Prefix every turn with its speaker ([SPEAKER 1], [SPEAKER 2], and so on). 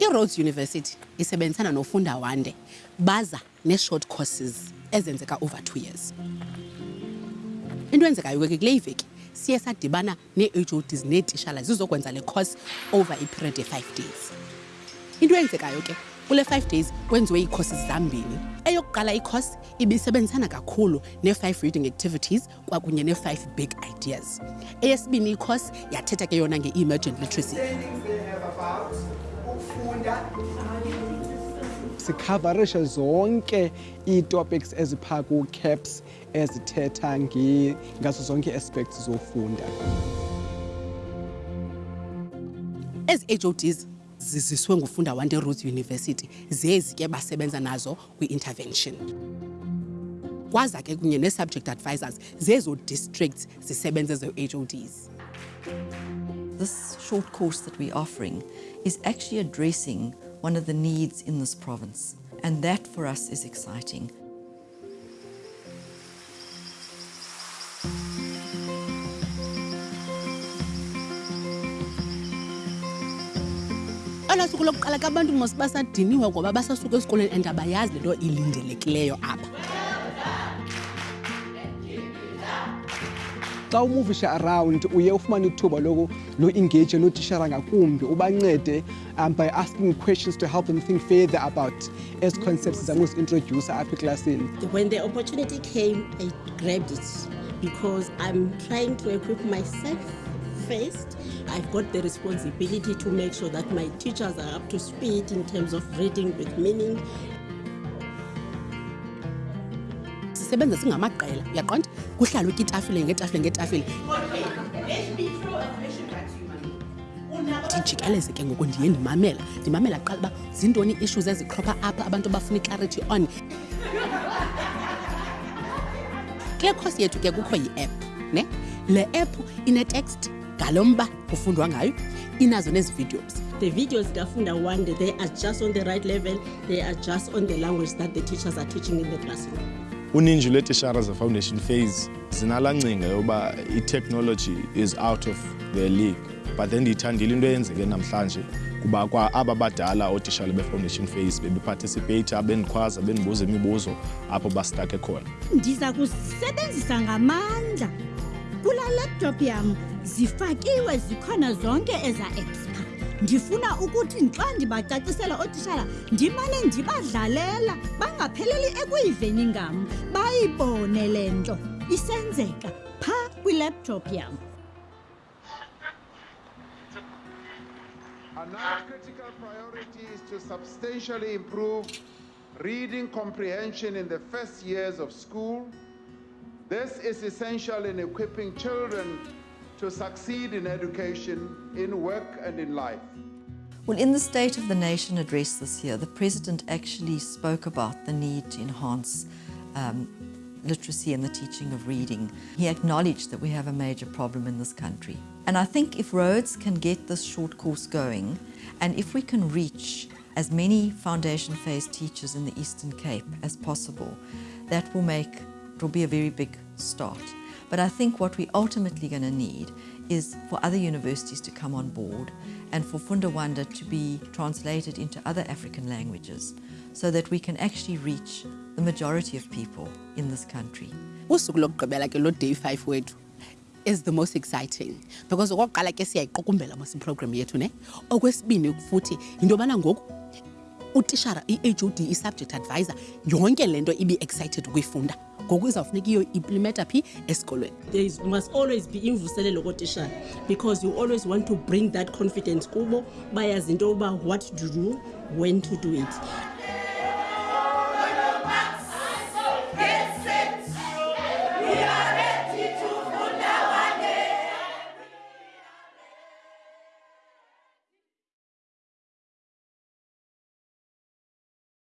[SPEAKER 1] iRhodes University isebenzisana nofunda wande baza ne-short courses ezenzeka over two years. Into enzekayo ke kule iveki siye sadibana nee-hods neetishala zizokwenza le course over iperiod ye-five days. Into eyenzekayo ke kule 5 days kwenziwe ii-courses zambini. Eyokuqala ikhosi ibisebenzisana kakhulu nee-five reading activities kwakunye nee-five big ideas. Eyesibini ikhosi yathetha ke yona nge-emergent literacy.
[SPEAKER 2] Sikhavarishe zonke ii-topics eziphaa ku-caps ezithetha ngazo zonke aspects zofunda
[SPEAKER 1] ezi hods ziziswe ngufunda wande rhodes university zezi ke basebenza nazo kwi-intervention kwaza ke kunye nee-subject advisors zezo districts zisebenze ze-hods
[SPEAKER 3] This short course that we're offering is actually addressing one of the needs in this province, and that for us is exciting.
[SPEAKER 1] Olwaa suku lokuqala ke abantu mos basadiniwe ngoba basasuka esikolweni and abayazi le nto ilindelekileyo apha.
[SPEAKER 2] Xa umuvishe around uye ufumane ithuba loku lo-engage nootishara ngakumbi ubancede um, by asking questions to help them think further about ezi concepts zangozi-introducer apha eklasini.
[SPEAKER 4] When the opportunity came, I grabbed it because I'm trying to equip myself first. I've got the responsibility to make sure that my teachers are up to speed in terms of reading with meaning.
[SPEAKER 1] sisebenza singamaqela uyaqonda kuhlalwe ke itafile ngetafile ngetafile ndijikeleze ke ngoku ndiye ndimamela ndimamela kuqala uba zintoni ii-issues ezikropha apha abantu abafuna iclarity on kule khosi yethu ke kukho yi-app ne le app inetext ngalo mba kufundwa ngayo inazo nezi videos
[SPEAKER 4] The videos Gafunda one, they are just on the right level. They are just on the language that the teachers are teaching in the classroom.
[SPEAKER 5] uninji lweetishara ze-foundation phase zinalaa ngcinga yoba i-technology is out of their league but then ndiyithandile into eyenzeke namhlanje kuba kwa aba badala ootishala be-foundation phase bebeparticipeyitha bendikhwaza bendibuza imibuzo apho basitake khona
[SPEAKER 6] ndiza kuzisebenzisa ngamandla kulaa laptop yam zifakiwe zikhona zonke eza ndifuna ukuthi xa ndibacacisela ootishala ndimane ndibadlalela bangapheleli ekuyiveni ngam bayibone le nto. Isenzeka kwilaptop yam.
[SPEAKER 7] Another critical priority is to substantially improve reading comprehension in the first years of school. This is essential in equipping children to succeed in education, in work, and in life.
[SPEAKER 3] Well, in the State of the Nation address this year, the President actually spoke about the need to enhance um, literacy and the teaching of reading. He acknowledged that we have a major problem in this country. And I think if Rhodes can get this short course going, and if we can reach as many foundation phase teachers in the Eastern Cape as possible, that will make, it will be a very big start. But I think what we're ultimately going to need is for other universities to come on board and for Funda Wande to be translated into other African languages so that we can actually reach the majority of people in this country.
[SPEAKER 1] usuku lokugqibela ke lo day five wethu is the most exciting because okokuqala ke siyayiqukumbela mos iprogram yethu ne okwesibini futhi yinto yobana ngoku utishara i-hod i-subject advisor yonke le nto ibi-excited ukuyifunda ngoku izawufuneka iyo implimenta phi esikolweni.
[SPEAKER 4] There is, must always be imvuselelo kotishala because you always want to bring that confidence kubo. Bayazi into yoba what to do when to do it